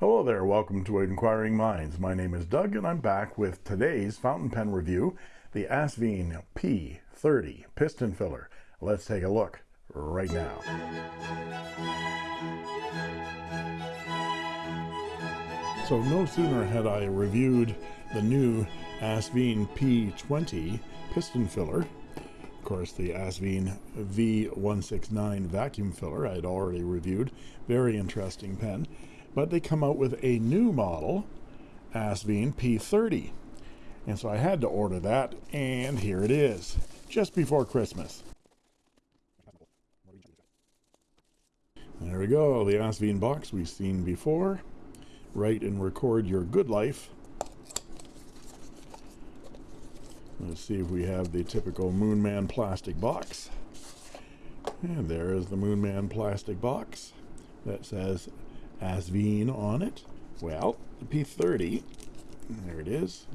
Hello there, welcome to Inquiring Minds. My name is Doug and I'm back with today's fountain pen review, the Asvine P30 piston filler. Let's take a look right now. So no sooner had I reviewed the new Asvine P20 piston filler of course, the Asvine V169 vacuum filler I had already reviewed. Very interesting pen. But they come out with a new model, Asvine P30. And so I had to order that, and here it is, just before Christmas. There we go, the Asvine box we've seen before. Write and record your good life Let's see if we have the typical Moonman plastic box. And there is the Moonman plastic box that says Asvine on it. Well, the P30, there it is,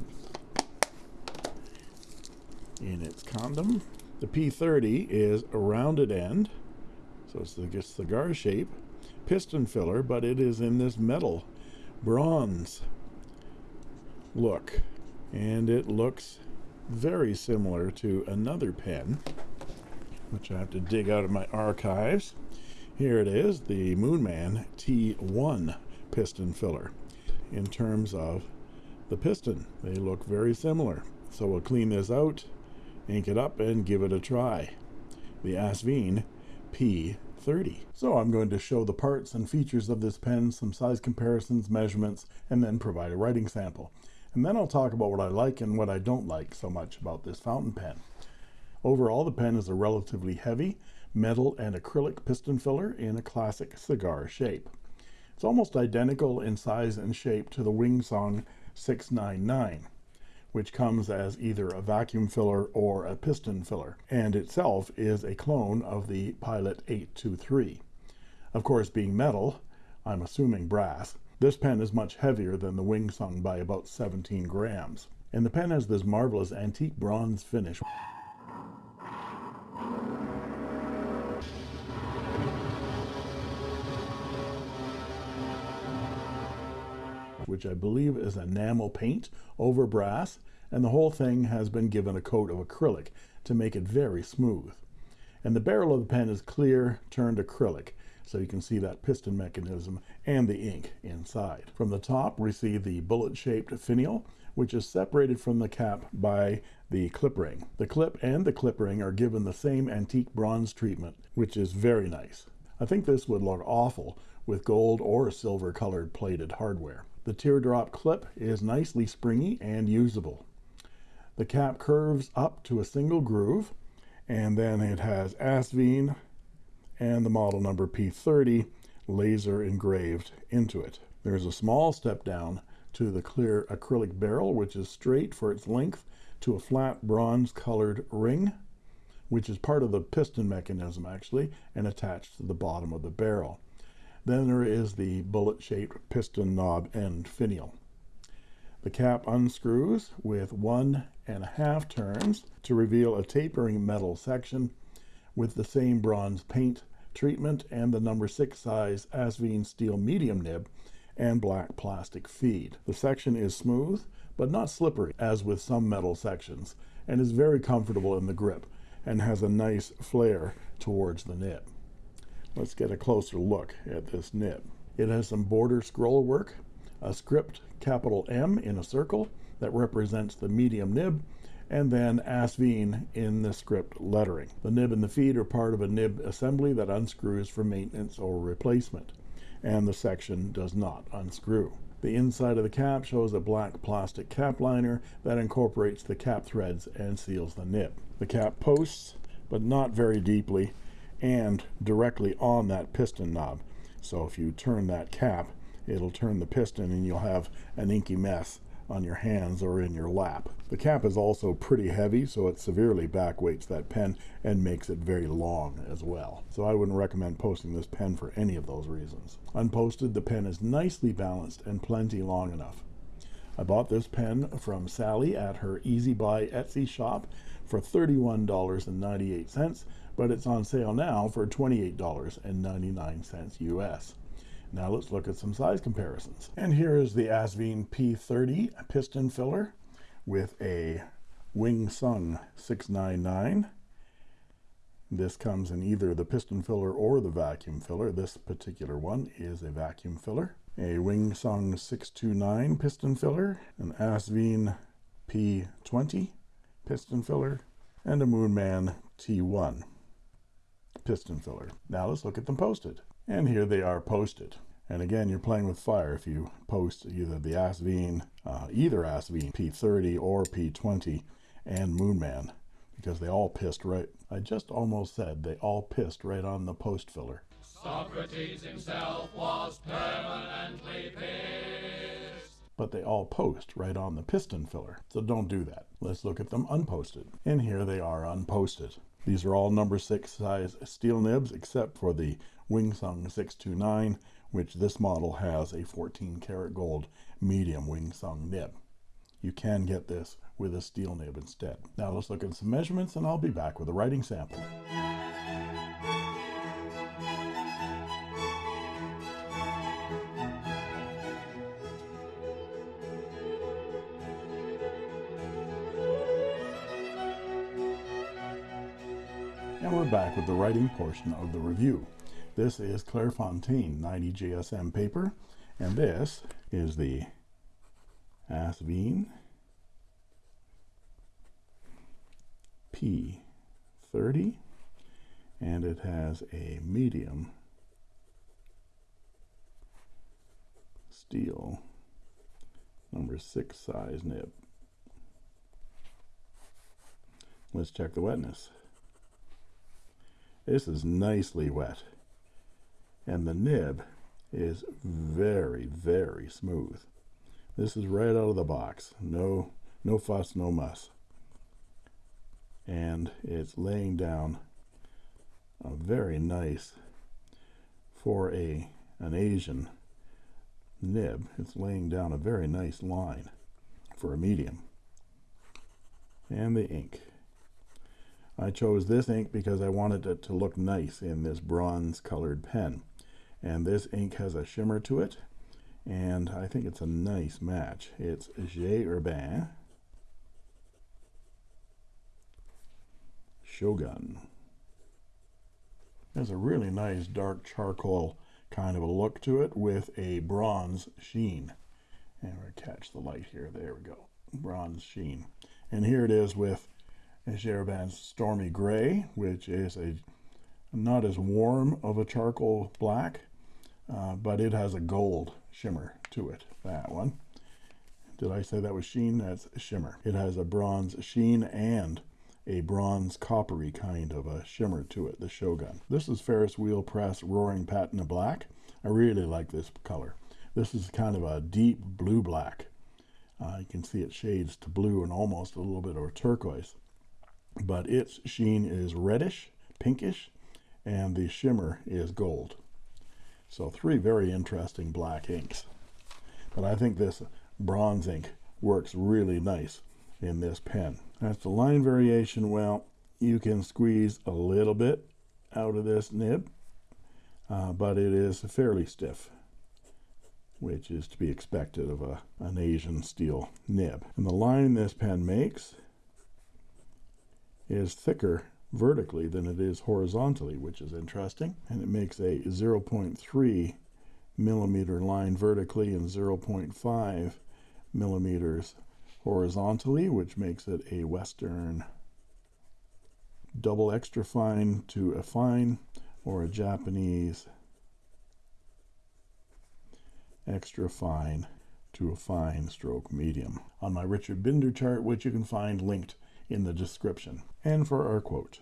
in its condom. The P30 is a rounded end, so it's a cigar shape, piston filler, but it is in this metal bronze look. And it looks very similar to another pen, which I have to dig out of my archives. Here it is, the Moonman T1 piston filler. In terms of the piston, they look very similar. So we'll clean this out, ink it up, and give it a try. The Asvine P30. So I'm going to show the parts and features of this pen, some size comparisons, measurements, and then provide a writing sample and then I'll talk about what I like and what I don't like so much about this fountain pen. Overall, the pen is a relatively heavy metal and acrylic piston filler in a classic cigar shape. It's almost identical in size and shape to the Wing Sung 699, which comes as either a vacuum filler or a piston filler, and itself is a clone of the Pilot 823. Of course, being metal, I'm assuming brass, this pen is much heavier than the Wing Sung by about 17 grams. And the pen has this marvelous antique bronze finish. Which I believe is enamel paint over brass, and the whole thing has been given a coat of acrylic to make it very smooth. And the barrel of the pen is clear, turned acrylic, so you can see that piston mechanism and the ink inside. From the top, we see the bullet-shaped finial, which is separated from the cap by the clip ring. The clip and the clip ring are given the same antique bronze treatment, which is very nice. I think this would look awful with gold or silver colored plated hardware. The teardrop clip is nicely springy and usable. The cap curves up to a single groove, and then it has Asvine and the model number P30 laser engraved into it. There's a small step down to the clear acrylic barrel, which is straight for its length to a flat bronze colored ring, which is part of the piston mechanism actually, and attached to the bottom of the barrel. Then there is the bullet-shaped piston knob and finial. The cap unscrews with one and a half turns to reveal a tapering metal section with the same bronze paint treatment and the number six size Asvine steel medium nib and black plastic feed. The section is smooth, but not slippery, as with some metal sections, and is very comfortable in the grip and has a nice flare towards the nib. Let's get a closer look at this nib. It has some border scroll work, a script capital M in a circle that represents the medium nib, and then Asvine in the script lettering. The nib and the feed are part of a nib assembly that unscrews for maintenance or replacement, and the section does not unscrew. The inside of the cap shows a black plastic cap liner that incorporates the cap threads and seals the nib. The cap posts, but not very deeply, and directly on that piston knob. So if you turn that cap, it'll turn the piston and you'll have an inky mess on your hands or in your lap. The cap is also pretty heavy, so it severely backweights that pen and makes it very long as well. So I wouldn't recommend posting this pen for any of those reasons. Unposted, the pen is nicely balanced and plenty long enough. I bought this pen from Sally at her Easy Buy Etsy shop for $31.98, but it's on sale now for $28.99 US. Now let's look at some size comparisons. And here is the Asvine P30 piston filler with a Wing Sung 699. This comes in either the piston filler or the vacuum filler. This particular one is a vacuum filler. A Wing Sung 629 piston filler, an Asvine P20 piston filler, and a Moonman T1 piston filler. Now let's look at them posted. And here they are posted. And again, you're playing with fire if you post either the Asvine, uh, either Asvine P30 or P20 and Moonman because they all pissed right. I just almost said they all pissed right on the post filler. Socrates himself was permanently pissed. But they all post right on the piston filler. So don't do that. Let's look at them unposted. And here they are unposted. These are all number six size steel nibs except for the Wing Sung 629 which this model has a 14 karat gold medium Wing Sung nib. You can get this with a steel nib instead. Now let's look at some measurements and I'll be back with a writing sample. Back with the writing portion of the review. This is Clairefontaine 90 GSM paper, and this is the Asvine P30, and it has a medium steel number six size nib. Let's check the wetness. This is nicely wet. And the nib is very very smooth. This is right out of the box. No no fuss no muss. And it's laying down a very nice for a an Asian nib it's laying down a very nice line for a medium. And the ink I chose this ink because I wanted it to look nice in this bronze colored pen. And this ink has a shimmer to it and I think it's a nice match. It's J. Herbin Shogun. There's a really nice dark charcoal kind of a look to it with a bronze sheen. And we catch the light here. There we go. Bronze sheen. And here it is with Herbin's Stormy Gray which is a not as warm of a charcoal black uh, but it has a gold shimmer to it that one. Did I say that was sheen? That's shimmer. It has a bronze sheen and a bronze coppery kind of a shimmer to it the Shogun. This is Ferris wheel press roaring patina black. I really like this color. This is kind of a deep blue black. Uh, you can see it shades to blue and almost a little bit of turquoise but its sheen is reddish pinkish and the shimmer is gold so three very interesting black inks. But I think this bronze ink works really nice in this pen. As the line variation, well, you can squeeze a little bit out of this nib, uh, but it is fairly stiff, which is to be expected of a, an Asian steel nib. And the line this pen makes is thicker vertically than it is horizontally which is interesting. And it makes a 0.3 millimeter line vertically and 0.5 millimeters horizontally which makes it a western double extra fine to a fine or a Japanese extra fine to a fine stroke medium. On my Richard Binder chart which you can find linked in the description. And for our quote.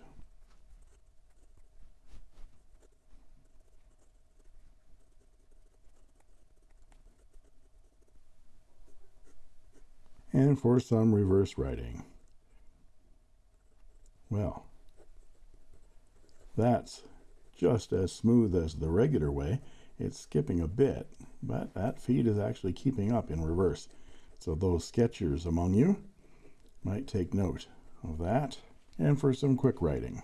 And for some reverse writing. Well, that's just as smooth as the regular way. It's skipping a bit, but that feed is actually keeping up in reverse. So those sketchers among you, might take note of that and for some quick writing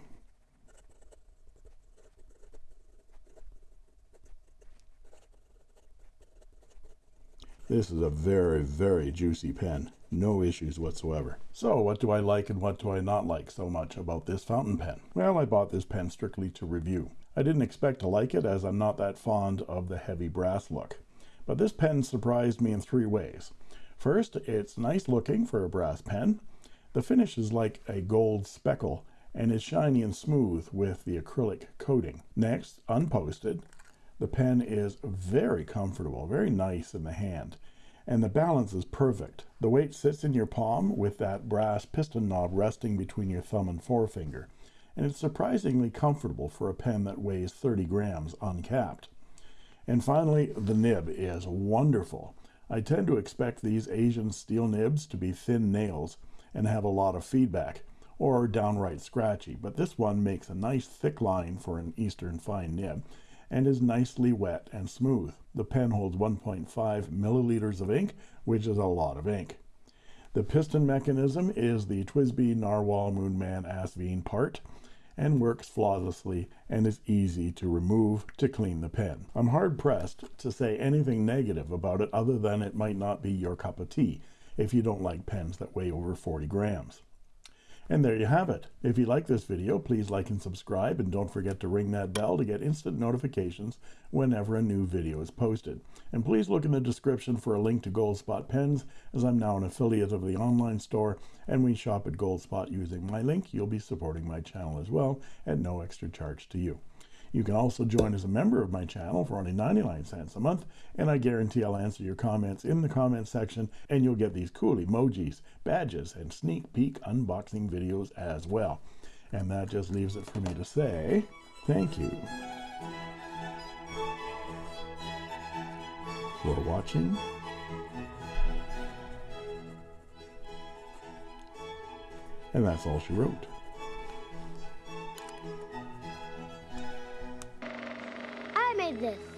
This is a very, very juicy pen. No issues whatsoever. So what do I like and what do I not like so much about this fountain pen? Well, I bought this pen strictly to review. I didn't expect to like it as I'm not that fond of the heavy brass look. But this pen surprised me in three ways. First, it's nice looking for a brass pen. The finish is like a gold speckle and is shiny and smooth with the acrylic coating. Next, unposted, the pen is very comfortable, very nice in the hand, and the balance is perfect. The weight sits in your palm with that brass piston knob resting between your thumb and forefinger, and it's surprisingly comfortable for a pen that weighs 30 grams uncapped. And finally, the nib is wonderful. I tend to expect these Asian steel nibs to be thin nails and have a lot of feedback, or downright scratchy, but this one makes a nice thick line for an Eastern fine nib, and is nicely wet and smooth. The pen holds 1.5 milliliters of ink, which is a lot of ink. The piston mechanism is the TWSBI Narwhal Moonman Asvine part and works flawlessly and is easy to remove to clean the pen. I'm hard pressed to say anything negative about it other than it might not be your cup of tea if you don't like pens that weigh over 40 grams. And there you have it. If you like this video, please like and subscribe, and don't forget to ring that bell to get instant notifications whenever a new video is posted. And please look in the description for a link to Goldspot Pens, as I'm now an affiliate of the online store, and we shop at Goldspot using my link. You'll be supporting my channel as well at no extra charge to you. You can also join as a member of my channel for only 99 cents a month, and I guarantee I'll answer your comments in the comments section, and you'll get these cool emojis, badges, and sneak peek unboxing videos as well. And that just leaves it for me to say thank you for watching. And that's all she wrote. This.